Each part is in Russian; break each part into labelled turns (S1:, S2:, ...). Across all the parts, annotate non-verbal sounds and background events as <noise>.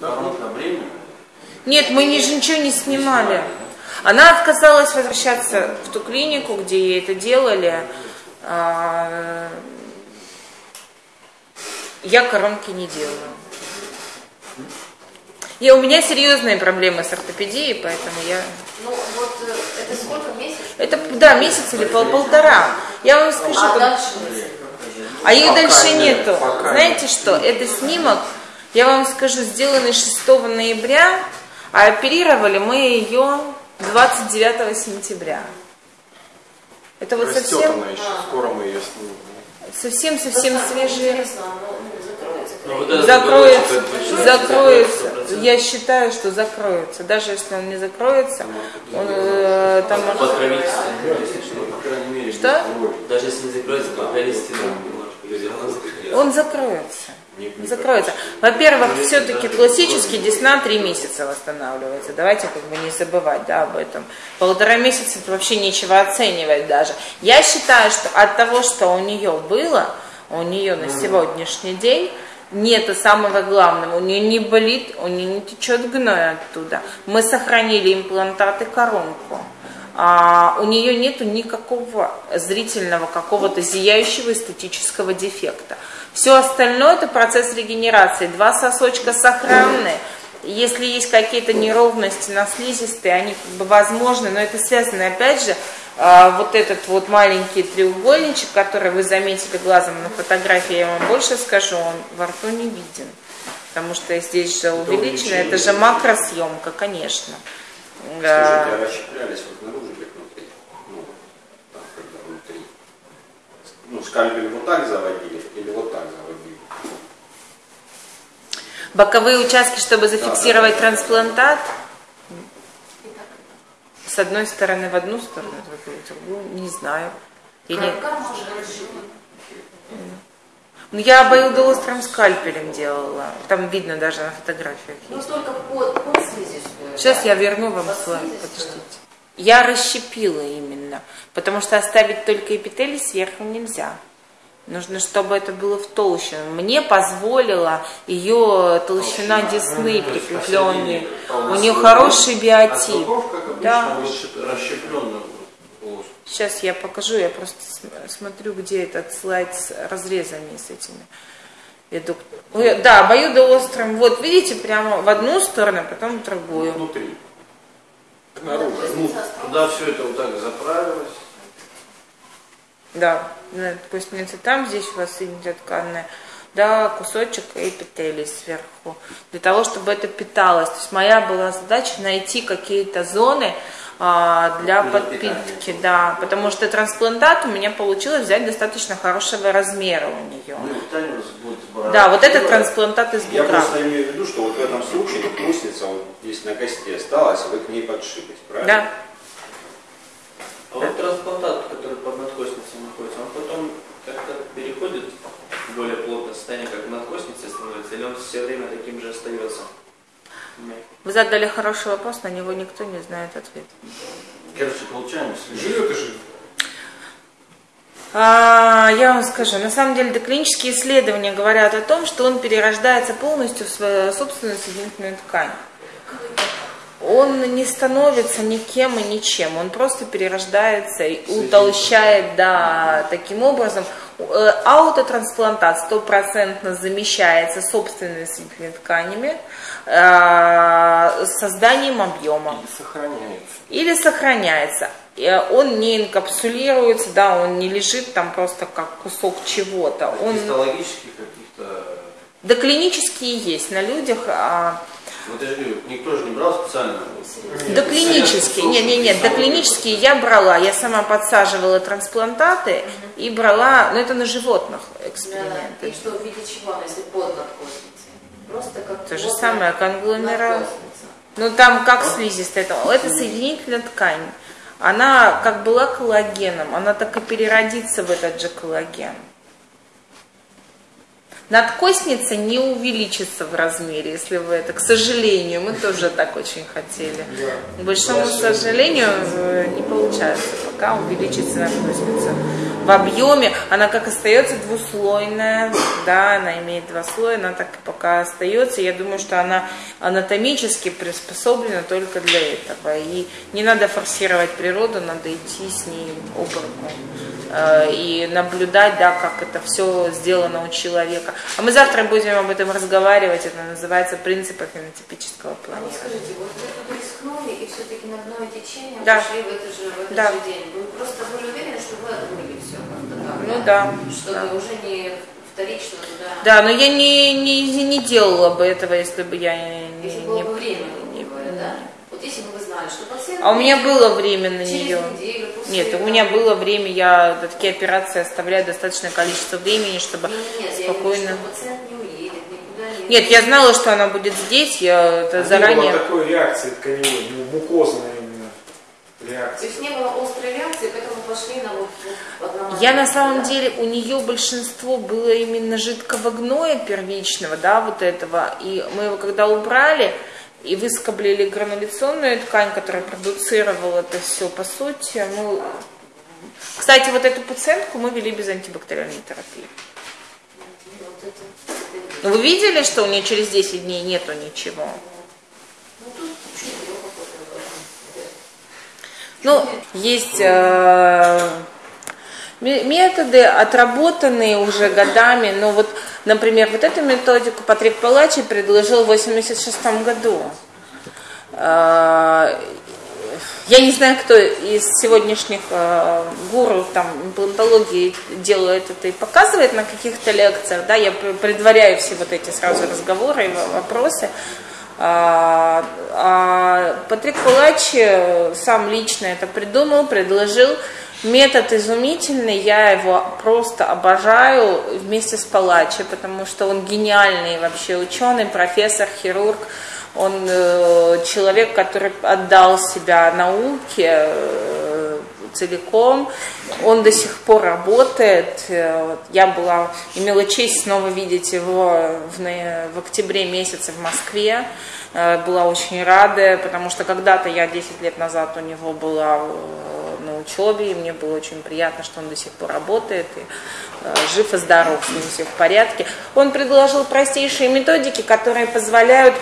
S1: Коронка временная?
S2: Нет, мы ни- ничего не снимали. Она отказалась возвращаться в ту клинику, где ей это делали. А, Я коронки не делаю. И у меня серьезные проблемы с ортопедией, поэтому я...
S3: Ну, вот э, это сколько месяцев?
S2: Это, да, месяц или пол- полтора. Я вам скажу,
S3: А
S2: как-
S3: дальше?
S2: а их
S1: Пока
S2: дальше
S1: нет,
S2: нету.
S1: пока
S2: Знаете что, это снимок, я вам скажу, сделанный 6 ноября, а оперировали мы ее 29 сентября. Это вот
S1: Растет
S2: совсем,
S1: она еще, скоро мы ее снимем.
S2: совсем-совсем свежие.
S3: Ну, закроется?
S4: Ну,
S2: Закроется, закроется.
S4: закроется 100%.
S2: Я считаю, что закроется. Даже если он не закроется, он, э, там...
S4: Под правительством, если что, по крайней мере.
S2: Что?
S4: Даже если не закроется, под правительством.
S2: Он закроется. Закроется. Во-первых, все-таки классический десна три месяца восстанавливается. Давайте как бы не забывать да, об этом. Полтора месяца это вообще нечего оценивать даже. Я считаю, что от того, что у нее было, у нее на сегодняшний день нету самого главного. У нее не болит, у нее не течет гной оттуда. Мы сохранили имплантаты коронку. А, у нее нету никакого зрительного какого-то зияющего эстетического дефекта. Все остальное это процесс регенерации. Два сосочка сохранны. Если есть какие-то неровности на слизистой, они как бы возможны, но это связано опять же а, вот этот вот маленький треугольничек, который вы заметили глазом на фотографии, я вам больше скажу, он во рту не виден. Потому что здесь же увеличено, это же макросъемка, конечно.
S5: Скажите,
S2: А,
S5: а расщеплялись вот наружу или внутри? Ну, там, когда внутри. Ну, скальпель вот так заводили или вот так заводили?
S2: Боковые участки, чтобы зафиксировать трансплантат. С одной стороны в одну сторону, с другой в другую, не знаю. Или... Ну, я обоюдоострым скальпелем делала. Там видно даже на фотографиях.
S3: Ну, только под, под слизистую.
S2: Сейчас
S3: да.
S2: я верну вам
S3: слизистую.
S2: Подождите. Я расщепила именно, потому что оставить только эпителий сверху нельзя. Нужно, чтобы это было в толще. Мне позволила ее толщина десны прикрепленные. У нее хороший биотип. Да. Сейчас я покажу, я просто см- смотрю, где этот слайд с разрезами с этими. Ой, Да, обоюдоострым. Вот, видите, прямо в одну сторону, потом в другую.
S1: внутри.
S5: Наружу.
S4: Ну, туда все это вот так заправилось.
S2: Да, да, допустим, там здесь у вас идет тканная, да, кусочек эпителий сверху, для того, чтобы это питалось. То есть моя была задача найти какие-то зоны а, для подпитки, да, потому что трансплантат у меня получилось взять достаточно хорошего размера у нее.
S4: Ну.
S2: Да, вот этот трансплантат из
S5: Я
S2: бугра.
S5: просто имею в виду, что вот в этом случае костница вот здесь на кости осталась, а вы к ней подшились, правильно?
S2: Да.
S4: А вот трансплантат, который под надкостницей находится, он потом как-то переходит в более плотное состояние, как в надкостнице становится, или он все время таким же остается?
S2: Вы задали хороший вопрос, на него никто не знает ответ.
S4: Короче, получаем.
S1: Живет и живет.
S2: А, я вам скажу, на самом деле доклинические исследования говорят о том, что он перерождается полностью в свою собственную соединительную ткань. Он не становится никем и ничем, он просто перерождается и утолщает, да, таким образом. Э, Аутотрансплантат стопроцентно замещается собственными соединительными тканями э, созданием объема
S1: Сохраняется.
S2: или сохраняется. Э, Он не инкапсулируется, да, он не лежит там просто как кусок чего-то. Он
S4: Гистологических каких-то...
S2: да клинические есть на людях, а
S4: Вот я же говорю, никто же не брал специально.
S2: да клинические, нет, нет, нет, клинические я брала, я сама подсаживала трансплантаты и брала, но это на животных
S3: Да, и
S2: эксперименты.
S3: что в виде чего, она, если под надкостницей? Просто как
S2: То же самое, конгломерат. Ну там как слизистая, это, это соединительная ткань. Она как была коллагеном, она так и переродится в этот же коллаген. Надкостница не увеличится в размере, если вы это, к сожалению, мы тоже так очень хотели. К большому сожалению, э, не получается пока увеличится надкостница. В объеме она как остается двуслойная, да, она имеет два слоя, она так и пока остается. Я думаю, что она анатомически приспособлена только для этого. И не надо форсировать природу, надо идти с ней об руку. Э, и наблюдать, да, как это все сделано у человека. А мы завтра будем об этом разговаривать. Это называется принципы фенотипического
S3: А вот
S2: планирования.
S3: скажите, вот вы рискнули и все-таки на дно течение
S2: Да.
S3: пошли в, это же, в этот
S2: Да.
S3: же день. Вы просто были уверены, что вы отмыли все как-то так?
S2: Ну да,
S3: Чтобы
S2: да.
S3: уже не вторично туда.
S2: Да, но я не, не, не делала бы этого, если бы я не...
S3: Если
S2: не-
S3: было бы время,
S2: не-
S3: говоря, да? Вот если бы вы знали, что пациент...
S2: А у меня было время на
S3: через
S2: нее.
S3: неделю после
S2: Нет, у
S3: этого-
S2: меня было время, я такие операции оставляю достаточное количество времени, чтобы
S3: Нет, нет, я имею
S2: спокойно...
S3: что пациент не уедет, никуда не...
S2: Нет, я знала, что она будет здесь, я это
S6: Не
S2: заранее...
S6: было такой реакции тканевой, ну, мукозной именно
S3: То есть не было острой реакции, поэтому пошли на вот, вот.
S2: Я на самом деле, у нее большинство было именно жидкого гноя первичного, да, вот этого. И мы его когда убрали и выскоблили грануляционную ткань, которая продуцировала это все, по сути, мы... Кстати, вот эту пациентку мы вели без антибактериальной терапии. Ну, вы видели, что у нее через 10 дней нету ничего?
S3: Ну,
S2: есть э, ме- методы, отработанные уже годами. Но вот, например, вот эту методику Патрик Палачи предложил в 86 году. Э, я не знаю, кто из сегодняшних э, гуру там имплантологии делает это и показывает на каких-то лекциях, да, я пр- предваряю все вот эти сразу разговоры и во- вопросы. А, а Патрик Палачи сам лично это придумал, предложил. Метод изумительный, я его просто обожаю вместе с Палачи, потому что он гениальный вообще ученый, профессор, хирург. Он э, человек, который отдал себя науке э, целиком. Он до сих пор работает. Э, Я была, имела честь снова видеть его в, в октябре месяце в Москве. Э, Была очень рада, потому что когда-то я 10 лет назад у него была э, на учебе, и мне было очень приятно, что он до сих пор работает, и жив и здоров, с все в порядке. Он предложил простейшие методики, которые позволяют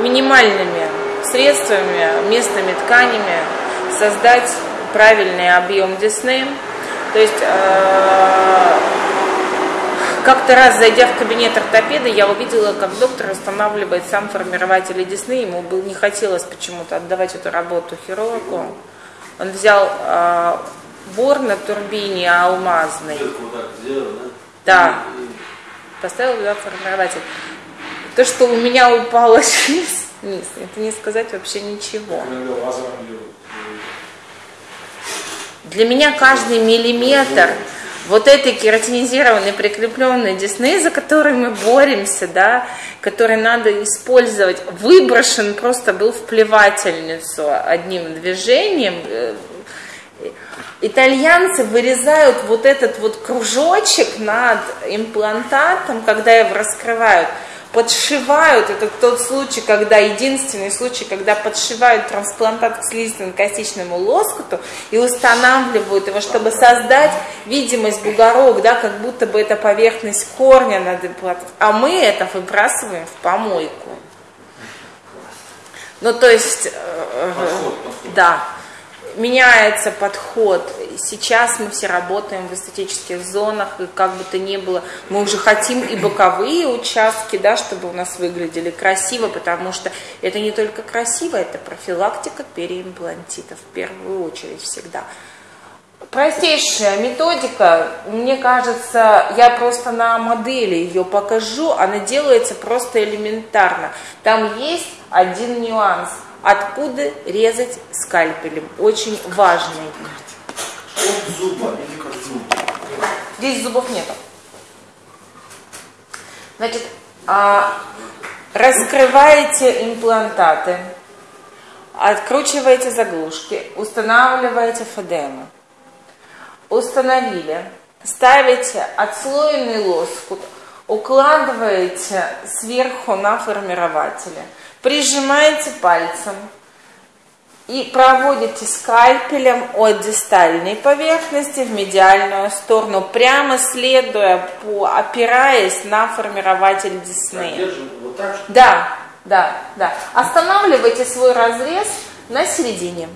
S2: минимальными средствами, местными тканями создать правильный объем десны. То есть э, как-то раз, зайдя в кабинет ортопеда, я увидела, как доктор устанавливает сам формирователь десны. Ему не хотелось почему-то отдавать эту работу хирургу. Он взял э, бор на турбине алмазный.
S1: Да?
S2: Поставил туда формирователь. То, что у меня упало <laughs> вниз, это не сказать вообще ничего. Для меня каждый миллиметр вот этой кератинизированной прикрепленной десны, за которой мы боремся, да, который надо использовать, выброшен просто был в плевательницу одним движением. Э, Итальянцы вырезают вот этот вот кружочек над имплантатом, когда его раскрывают, подшивают, это тот случай, когда, единственный случай, когда подшивают трансплантат к слизистно-костичному лоскуту и устанавливают его, чтобы создать видимость бугорок, да, как будто бы это поверхность корня над имплантатом. А мы это выбрасываем в помойку. Ну, то есть, э,
S1: подход.
S2: да, меняется подход. Сейчас мы все работаем в эстетических зонах, и как бы то ни было, мы уже хотим и боковые участки, да, чтобы у нас выглядели красиво, потому что это не только красиво, это профилактика переимплантита в первую очередь всегда. Простейшая методика, мне кажется, я просто на модели ее покажу, она делается просто элементарно. Там есть один нюанс. Откуда резать скальпелем? Очень важный.
S1: От зуба или как зуб?
S2: Здесь зубов нету. Значит, а, раскрываете имплантаты, откручиваете заглушки, устанавливаете федемы. Установили, ставите отслоенный лоскут, укладываете сверху на формирователе, прижимаете пальцем, и проводите скальпелем от дистальной поверхности в медиальную сторону, прямо следуя, по, опираясь на формирователь десны.
S1: вот так,
S2: Да, да, да. Останавливайте свой разрез на середине.